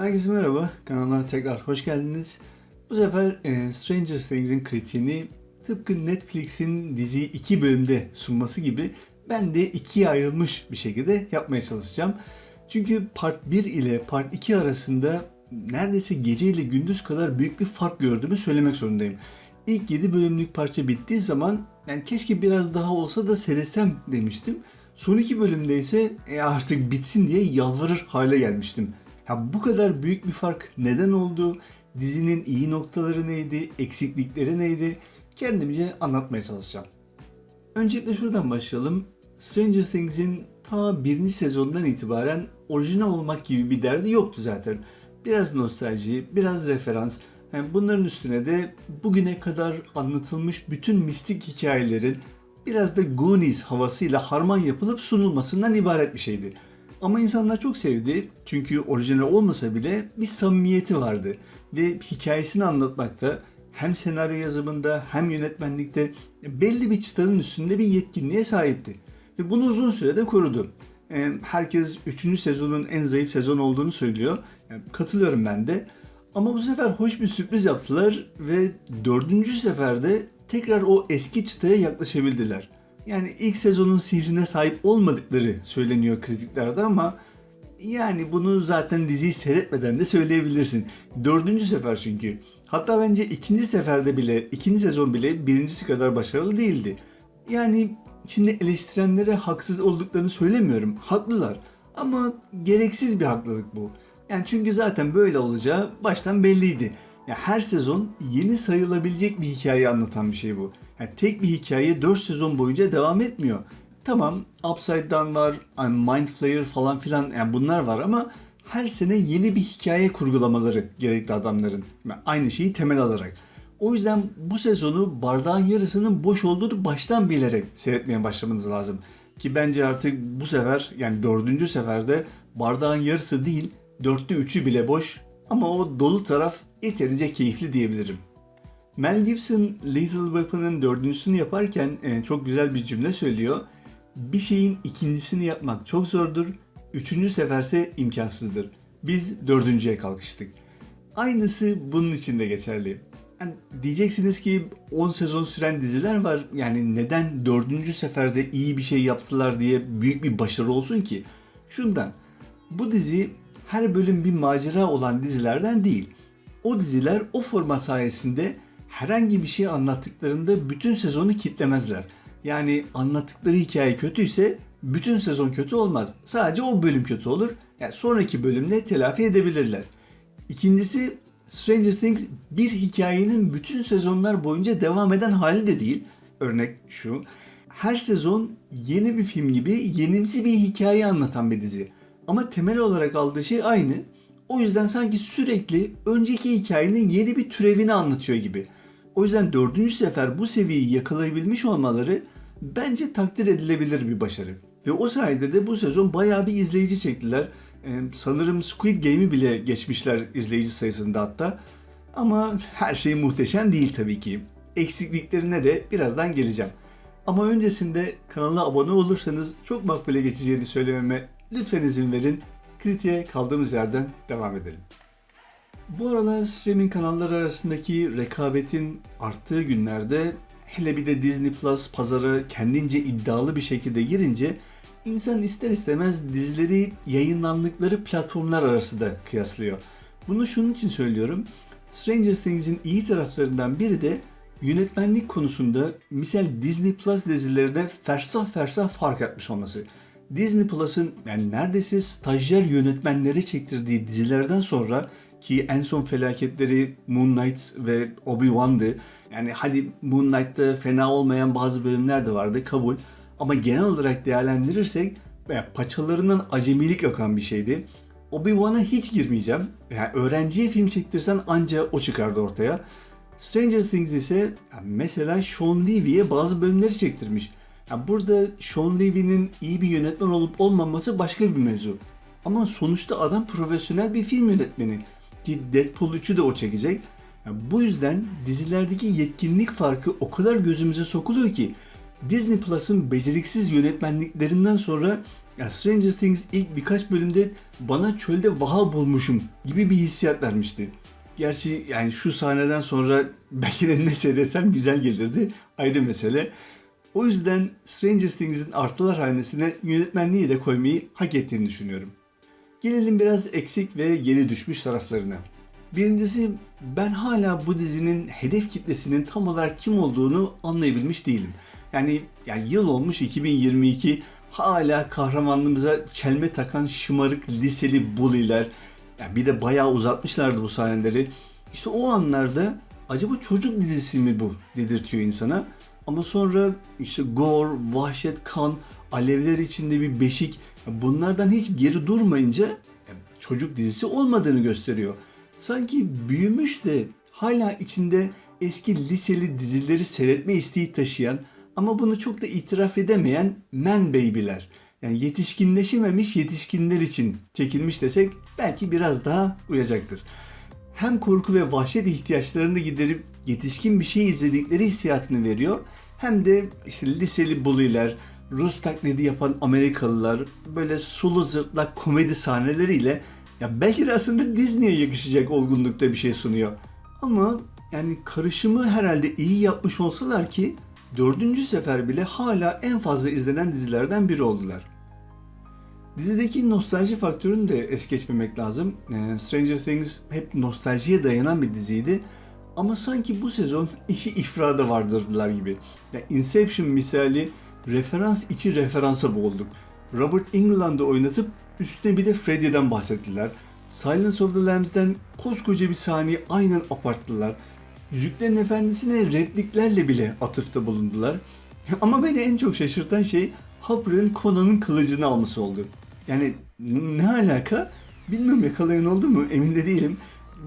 Herkese merhaba, kanalıma tekrar hoş geldiniz. Bu sefer e, Stranger Things'in kritiğini tıpkı Netflix'in diziyi iki bölümde sunması gibi ben de ikiye ayrılmış bir şekilde yapmaya çalışacağım. Çünkü part 1 ile part 2 arasında neredeyse gece ile gündüz kadar büyük bir fark gördüğümü söylemek zorundayım. İlk 7 bölümlük parça bittiği zaman yani keşke biraz daha olsa da seyretsem demiştim. Son iki bölümde ise e, artık bitsin diye yalvarır hale gelmiştim. Ya bu kadar büyük bir fark neden oldu? Dizinin iyi noktaları neydi? Eksiklikleri neydi? Kendimce anlatmaya çalışacağım. Öncelikle şuradan başlayalım. Stranger Things'in ta birinci sezondan itibaren orijinal olmak gibi bir derdi yoktu zaten. Biraz nostalji, biraz referans. Yani bunların üstüne de bugüne kadar anlatılmış bütün mistik hikayelerin biraz da Goonies havasıyla harman yapılıp sunulmasından ibaret bir şeydi. Ama insanlar çok sevdi çünkü orijinal olmasa bile bir samimiyeti vardı ve hikayesini anlatmakta hem senaryo yazımında hem yönetmenlikte belli bir çıtanın üstünde bir yetkinliğe sahipti. Ve bunu uzun sürede korudu. Herkes 3. sezonun en zayıf sezon olduğunu söylüyor. Katılıyorum ben de. Ama bu sefer hoş bir sürpriz yaptılar ve dördüncü seferde tekrar o eski çıtaya yaklaşabildiler. Yani ilk sezonun sihrine sahip olmadıkları söyleniyor kritiklerde ama yani bunu zaten diziyi seyretmeden de söyleyebilirsin. Dördüncü sefer çünkü. Hatta bence ikinci seferde bile, ikinci sezon bile birincisi kadar başarılı değildi. Yani şimdi eleştirenlere haksız olduklarını söylemiyorum. Haklılar. Ama gereksiz bir haklılık bu. Yani çünkü zaten böyle olacağı baştan belliydi. Ya her sezon yeni sayılabilecek bir hikaye anlatan bir şey bu. Yani tek bir hikaye 4 sezon boyunca devam etmiyor. Tamam Upside Down var, Mind Flayer falan filan yani bunlar var ama her sene yeni bir hikaye kurgulamaları gerekli adamların. Yani aynı şeyi temel alarak. O yüzden bu sezonu bardağın yarısının boş olduğunu baştan bilerek seyretmeye başlamanız lazım. Ki bence artık bu sefer yani dördüncü seferde bardağın yarısı değil dörtte üçü bile boş ama o dolu taraf yeterince keyifli diyebilirim. Mel Gibson Lethal Weapon'ın dördüncüsünü yaparken e, çok güzel bir cümle söylüyor. Bir şeyin ikincisini yapmak çok zordur, üçüncü seferse imkansızdır. Biz dördüncüye kalkıştık. Aynısı bunun için de geçerli. Yani diyeceksiniz ki 10 sezon süren diziler var. Yani neden dördüncü seferde iyi bir şey yaptılar diye büyük bir başarı olsun ki? Şundan, bu dizi her bölüm bir macera olan dizilerden değil. O diziler o format sayesinde herhangi bir şey anlattıklarında bütün sezonu kitlemezler. Yani anlattıkları hikaye kötüyse bütün sezon kötü olmaz. Sadece o bölüm kötü olur. Yani sonraki bölümde telafi edebilirler. İkincisi Stranger Things bir hikayenin bütün sezonlar boyunca devam eden hali de değil. Örnek şu. Her sezon yeni bir film gibi yenimsi bir hikaye anlatan bir dizi. Ama temel olarak aldığı şey aynı. O yüzden sanki sürekli önceki hikayenin yeni bir türevini anlatıyor gibi. O yüzden dördüncü sefer bu seviyeyi yakalayabilmiş olmaları bence takdir edilebilir bir başarı. Ve o sayede de bu sezon bayağı bir izleyici çektiler. Ee, sanırım Squid Game'i bile geçmişler izleyici sayısında hatta. Ama her şey muhteşem değil tabii ki. Eksikliklerine de birazdan geleceğim. Ama öncesinde kanala abone olursanız çok makbule geçeceğini söylememe lütfen izin verin. Kritiğe kaldığımız yerden devam edelim. Bu aralar streaming kanalları arasındaki rekabetin arttığı günlerde hele bir de Disney Plus pazara kendince iddialı bir şekilde girince insan ister istemez dizileri yayınlandıkları platformlar arasında kıyaslıyor. Bunu şunun için söylüyorum. Stranger Things'in iyi taraflarından biri de yönetmenlik konusunda misal Disney Plus dizilerinde fersah fersah fark etmiş olması. Disney Plus'ın yani neredeyse stajyer yönetmenleri çektirdiği dizilerden sonra ki en son felaketleri Moon Knight ve Obi-Wan'dı. Yani hadi Moon Knight'ta fena olmayan bazı bölümler de vardı kabul. Ama genel olarak değerlendirirsek paçalarından acemilik akan bir şeydi. Obi-Wan'a hiç girmeyeceğim. Yani öğrenciye film çektirsen anca o çıkardı ortaya. Stranger Things ise mesela Sean Levy'ye bazı bölümleri çektirmiş. Yani burada Sean Levy'nin iyi bir yönetmen olup olmaması başka bir mevzu. Ama sonuçta adam profesyonel bir film yönetmeni. Ki Deadpool 3'ü de o çekecek. Yani bu yüzden dizilerdeki yetkinlik farkı o kadar gözümüze sokuluyor ki Disney Plus'ın beceriksiz yönetmenliklerinden sonra Ya Stranger Things ilk birkaç bölümde bana çölde vaha bulmuşum gibi bir hissiyat vermişti. Gerçi yani şu sahneden sonra belki de ne seyretsem güzel gelirdi ayrı mesele. O yüzden Stranger Things'in artılar hanesine yönetmenliği de koymayı hak ettiğini düşünüyorum. Gelelim biraz eksik ve geri düşmüş taraflarına. Birincisi ben hala bu dizinin hedef kitlesinin tam olarak kim olduğunu anlayabilmiş değilim. Yani, yani yıl olmuş 2022 hala kahramanlığımıza çelme takan şımarık liseli bully'ler. Yani bir de bayağı uzatmışlardı bu sahneleri. İşte o anlarda acaba çocuk dizisi mi bu dedirtiyor insana. Ama sonra işte gore, vahşet, kan, alevler içinde bir beşik bunlardan hiç geri durmayınca çocuk dizisi olmadığını gösteriyor. Sanki büyümüş de hala içinde eski liseli dizileri seyretme isteği taşıyan ama bunu çok da itiraf edemeyen men baby'ler. Yani yetişkinleşememiş yetişkinler için çekilmiş desek belki biraz daha uyacaktır. Hem korku ve vahşet ihtiyaçlarını giderip yetişkin bir şey izledikleri hissiyatını veriyor. Hem de işte liseli bully'ler, Rus taklidi yapan Amerikalılar böyle sulu zırtlak komedi sahneleriyle ya belki de aslında Disney'e yakışacak olgunlukta bir şey sunuyor. Ama yani karışımı herhalde iyi yapmış olsalar ki dördüncü sefer bile hala en fazla izlenen dizilerden biri oldular. Dizideki nostalji faktörünü de es geçmemek lazım. Ee, Stranger Things hep nostaljiye dayanan bir diziydi. Ama sanki bu sezon işi ifrada vardırdılar gibi. Yani Inception misali referans içi referansa boğulduk. Robert Englund'ı oynatıp üstüne bir de Freddy'den bahsettiler. Silence of the Lambs'den koskoca bir sahneyi aynen aparttılar. Yüzüklerin Efendisi'ne repliklerle bile atıfta bulundular. Ama beni en çok şaşırtan şey Hopper'ın Conan'ın kılıcını alması oldu. Yani ne alaka? Bilmiyorum yakalayan oldu mu emin de değilim.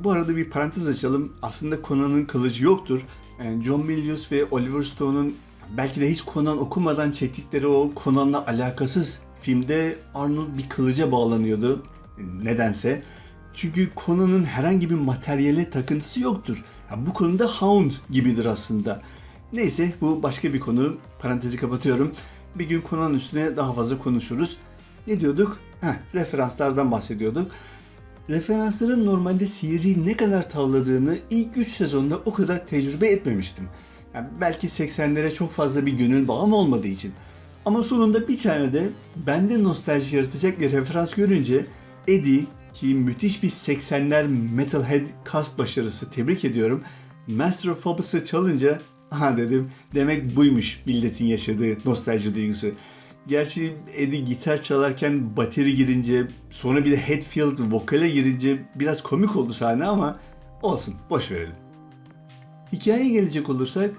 Bu arada bir parantez açalım. Aslında Conan'ın kılıcı yoktur. Yani John Milius ve Oliver Stone'un belki de hiç Conan okumadan çektikleri o Conan'la alakasız filmde Arnold bir kılıca bağlanıyordu. Nedense. Çünkü Conan'ın herhangi bir materyale takıntısı yoktur. Ya bu konuda Hound gibidir aslında. Neyse bu başka bir konu. Parantezi kapatıyorum. Bir gün Conan üstüne daha fazla konuşuruz. Ne diyorduk? Heh, referanslardan bahsediyorduk. Referansların normalde seyirciyi ne kadar tavladığını ilk 3 sezonda o kadar tecrübe etmemiştim. Yani belki 80'lere çok fazla bir gönül bağım olmadığı için. Ama sonunda bir tane de bende nostalji yaratacak bir referans görünce Eddie ki müthiş bir 80'ler Metalhead cast başarısı tebrik ediyorum. Master of Puppets'ı çalınca aha dedim demek buymuş milletin yaşadığı nostalji duygusu. Gerçi Eddie gitar çalarken bateri girince sonra bir de Hetfield vokale girince biraz komik oldu sahne ama olsun boş verelim. Hikayeye gelecek olursak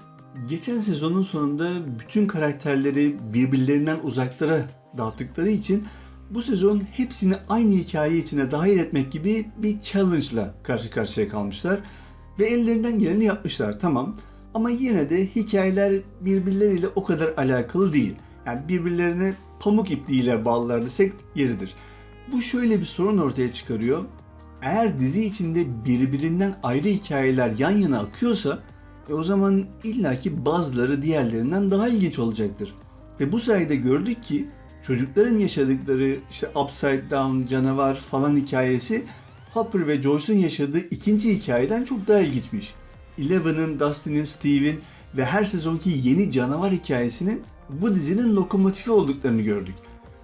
geçen sezonun sonunda bütün karakterleri birbirlerinden uzaklara dağıttıkları için bu sezon hepsini aynı hikaye içine dahil etmek gibi bir challenge'la karşı karşıya kalmışlar ve ellerinden geleni yapmışlar tamam ama yine de hikayeler birbirleriyle o kadar alakalı değil. Yani birbirlerine pamuk ipliğiyle bağlılar desek yeridir. Bu şöyle bir sorun ortaya çıkarıyor. Eğer dizi içinde birbirinden ayrı hikayeler yan yana akıyorsa e o zaman illaki bazıları diğerlerinden daha ilginç olacaktır. Ve bu sayede gördük ki çocukların yaşadıkları işte Upside Down, canavar falan hikayesi Hopper ve Joyce'un yaşadığı ikinci hikayeden çok daha ilginçmiş. Eleven'ın, Dustin'in, Steve'in ve her sezonki yeni canavar hikayesinin bu dizinin lokomotifi olduklarını gördük.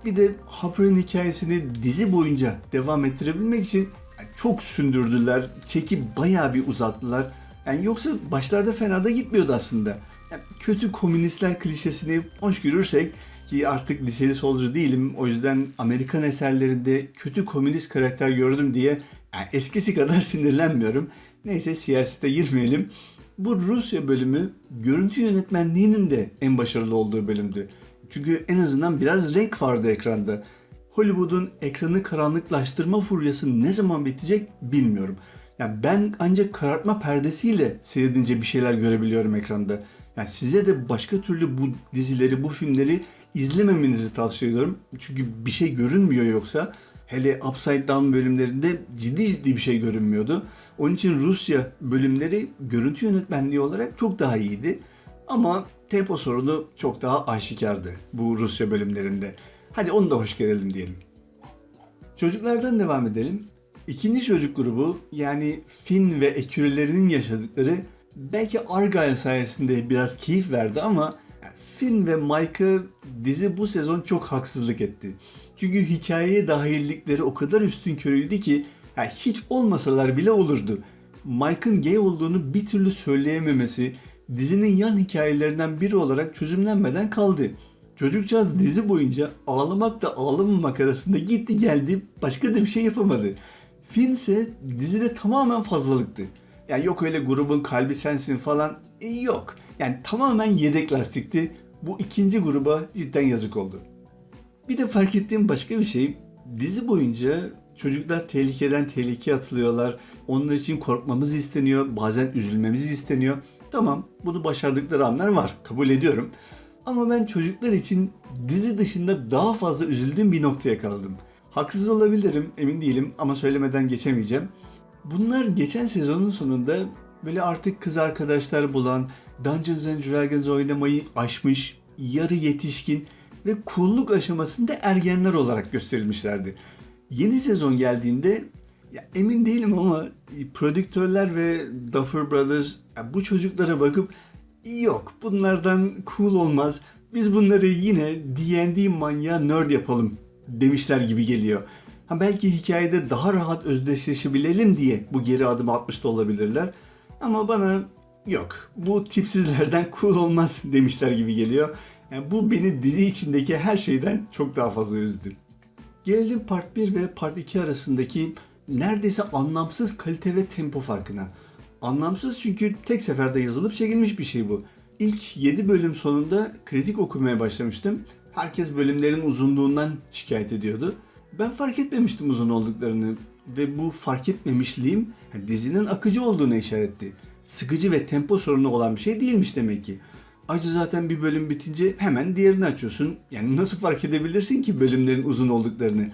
Bir de Hopper'ın hikayesini dizi boyunca devam ettirebilmek için çok sündürdüler, çeki bayağı bir uzattılar. Yani yoksa başlarda fena da gitmiyordu aslında. Yani kötü komünistler klişesini hoş görürsek ki artık liseli solcu değilim. O yüzden Amerikan eserlerinde kötü komünist karakter gördüm diye yani eskisi kadar sinirlenmiyorum. Neyse siyasete girmeyelim. Bu Rusya bölümü görüntü yönetmenliğinin de en başarılı olduğu bölümdü. Çünkü en azından biraz renk vardı ekranda. Hollywood'un ekranı karanlıklaştırma furyası ne zaman bitecek bilmiyorum. Yani ben ancak karartma perdesiyle seyredince bir şeyler görebiliyorum ekranda. Yani size de başka türlü bu dizileri, bu filmleri izlememenizi tavsiye ediyorum. Çünkü bir şey görünmüyor yoksa. Hele Upside Down bölümlerinde ciddi ciddi bir şey görünmüyordu. Onun için Rusya bölümleri görüntü yönetmenliği olarak çok daha iyiydi. Ama tempo sorunu çok daha aşikardı bu Rusya bölümlerinde. Hadi onu da hoş görelim diyelim. Çocuklardan devam edelim. İkinci çocuk grubu yani Finn ve ekürülerinin yaşadıkları belki Argyle sayesinde biraz keyif verdi ama Finn ve Mike'a dizi bu sezon çok haksızlık etti. Çünkü hikayeye dahillikleri o kadar üstün körüydü ki yani hiç olmasalar bile olurdu. Mike'ın gay olduğunu bir türlü söyleyememesi dizinin yan hikayelerinden biri olarak çözümlenmeden kaldı. Çocukcağız dizi boyunca ağlamakla ağlamamak arasında gitti geldi başka da bir şey yapamadı. Finn ise dizide tamamen fazlalıktı. Yani yok öyle grubun kalbi sensin falan E, yok. Yani tamamen yedek lastikti. Bu ikinci gruba cidden yazık oldu. Bir de fark ettiğim başka bir şey dizi boyunca çocuklar tehlikeden tehlikeye atılıyorlar. Onlar için korkmamız isteniyor. Bazen üzülmemiz isteniyor. Tamam bunu başardıkları anlar var. Kabul ediyorum. Ama ben çocuklar için dizi dışında daha fazla üzüldüğüm bir noktaya kaldım. Haksız olabilirim emin değilim ama söylemeden geçemeyeceğim. Bunlar geçen sezonun sonunda böyle artık kız arkadaşlar bulan, Dungeons and Dragons oynamayı aşmış, yarı yetişkin ve cool'luk aşamasında ergenler olarak gösterilmişlerdi. Yeni sezon geldiğinde ya emin değilim ama prodüktörler ve Duffer Brothers bu çocuklara bakıp yok bunlardan cool olmaz. Biz bunları yine D&D manyağı nerd yapalım demişler gibi geliyor. Ha belki hikayede daha rahat özdeşleşebilelim diye bu geri adım atmış da olabilirler. Ama bana yok bu tipsizlerden cool olmaz demişler gibi geliyor. Yani bu beni dizi içindeki her şeyden çok daha fazla üzdü. Gelelim part 1 ve part 2 arasındaki neredeyse anlamsız kalite ve tempo farkına. Anlamsız çünkü tek seferde yazılıp çekilmiş bir şey bu. İlk 7 bölüm sonunda kritik okumaya başlamıştım. Herkes bölümlerin uzunluğundan şikayet ediyordu. Ben fark etmemiştim uzun olduklarını ve bu fark etmemişliğim dizinin akıcı olduğuna işaretti. Sıkıcı ve tempo sorunu olan bir şey değilmiş demek ki. Ayrıca zaten bir bölüm bitince hemen diğerini açıyorsun. Yani nasıl fark edebilirsin ki bölümlerin uzun olduklarını?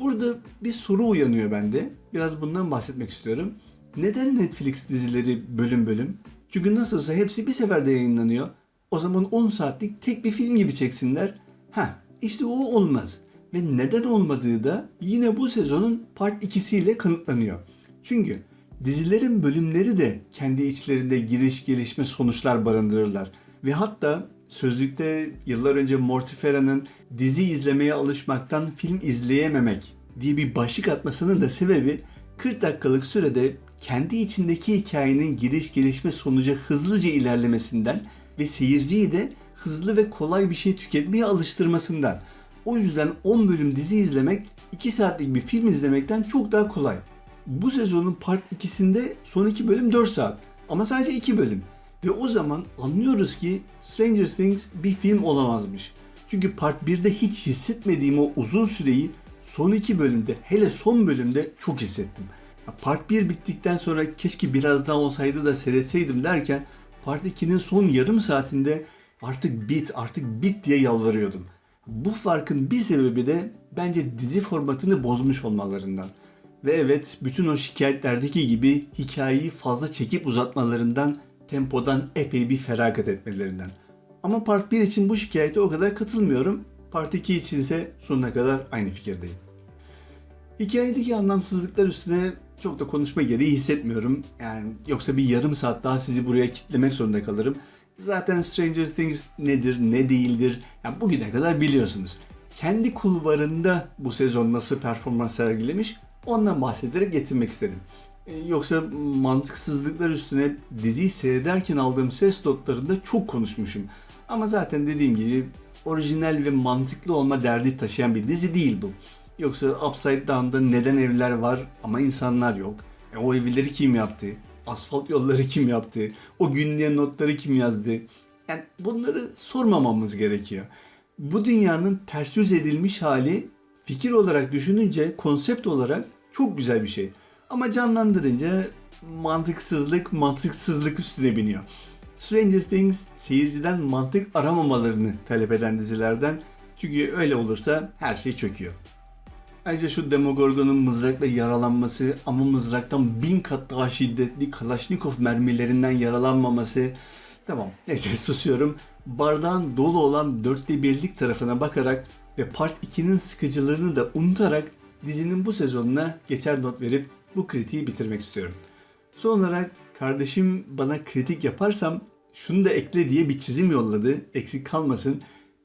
Burada bir soru uyanıyor bende. Biraz bundan bahsetmek istiyorum. Neden Netflix dizileri bölüm bölüm? Çünkü nasılsa hepsi bir seferde yayınlanıyor. O zaman 10 saatlik tek bir film gibi çeksinler. Ha, işte o olmaz. Ve neden olmadığı da yine bu sezonun part 2'siyle kanıtlanıyor. Çünkü dizilerin bölümleri de kendi içlerinde giriş gelişme sonuçlar barındırırlar. Ve hatta sözlükte yıllar önce Mortifera'nın dizi izlemeye alışmaktan film izleyememek diye bir başlık atmasının da sebebi 40 dakikalık sürede kendi içindeki hikayenin giriş gelişme sonucu hızlıca ilerlemesinden ve seyirciyi de hızlı ve kolay bir şey tüketmeye alıştırmasından. O yüzden 10 bölüm dizi izlemek 2 saatlik bir film izlemekten çok daha kolay. Bu sezonun part 2'sinde son 2 bölüm 4 saat ama sadece 2 bölüm. Ve o zaman anlıyoruz ki Stranger Things bir film olamazmış. Çünkü part 1'de hiç hissetmediğim o uzun süreyi son 2 bölümde hele son bölümde çok hissettim. Part 1 bittikten sonra keşke biraz daha olsaydı da seyretseydim derken Part 2'nin son yarım saatinde artık bit artık bit diye yalvarıyordum. Bu farkın bir sebebi de bence dizi formatını bozmuş olmalarından. Ve evet bütün o şikayetlerdeki gibi hikayeyi fazla çekip uzatmalarından, tempodan epey bir feragat etmelerinden. Ama Part 1 için bu şikayete o kadar katılmıyorum. Part 2 için ise sonuna kadar aynı fikirdeyim. Hikayedeki anlamsızlıklar üstüne çok da konuşma gereği hissetmiyorum. Yani yoksa bir yarım saat daha sizi buraya kitlemek zorunda kalırım. Zaten Stranger Things nedir, ne değildir yani bugüne kadar biliyorsunuz. Kendi kulvarında bu sezon nasıl performans sergilemiş ondan bahsederek getirmek istedim. Ee, Yoksa mantıksızlıklar üstüne diziyi seyrederken aldığım ses notlarında çok konuşmuşum. Ama zaten dediğim gibi orijinal ve mantıklı olma derdi taşıyan bir dizi değil bu. Yoksa Upside Down'da neden evler var ama insanlar yok? E, o evleri kim yaptı? Asfalt yolları kim yaptı? O günlüğe notları kim yazdı? Yani bunları sormamamız gerekiyor. Bu dünyanın ters yüz edilmiş hali fikir olarak düşününce, konsept olarak çok güzel bir şey. Ama canlandırınca mantıksızlık, mantıksızlık üstüne biniyor. Stranger Things seyirciden mantık aramamalarını talep eden dizilerden. Çünkü öyle olursa her şey çöküyor. Ayrıca şu Demogorgon'un mızrakla yaralanması ama mızraktan bin kat daha şiddetli Kalashnikov mermilerinden yaralanmaması. Tamam neyse susuyorum. Bardağın dolu olan dörtte birlik tarafına bakarak ve Part 2'nin sıkıcılığını da unutarak dizinin bu sezonuna geçer not verip bu kritiği bitirmek istiyorum. Son olarak kardeşim bana kritik yaparsam şunu da ekle diye bir çizim yolladı. Eksik kalmasın.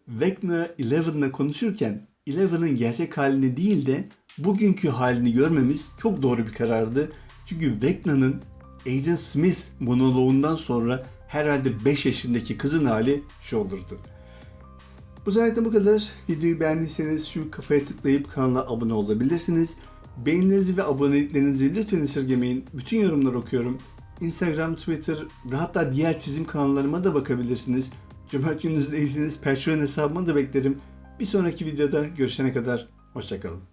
Vecna Eleven'la konuşurken Eleven'ın gerçek halini değil de bugünkü halini görmemiz çok doğru bir karardı. Çünkü Vecna'nın Agent Smith monoloğundan sonra herhalde 5 yaşındaki kızın hali şu olurdu. Bu sefer bu kadar. Videoyu beğendiyseniz şu kafaya tıklayıp kanala abone olabilirsiniz. Beğenilerinizi ve aboneliklerinizi lütfen esirgemeyin. Bütün yorumları okuyorum. Instagram, Twitter ve hatta diğer çizim kanallarıma da bakabilirsiniz. Cömert gününüzdeyseniz Patreon hesabıma da beklerim. Bir sonraki videoda görüşene kadar hoşçakalın.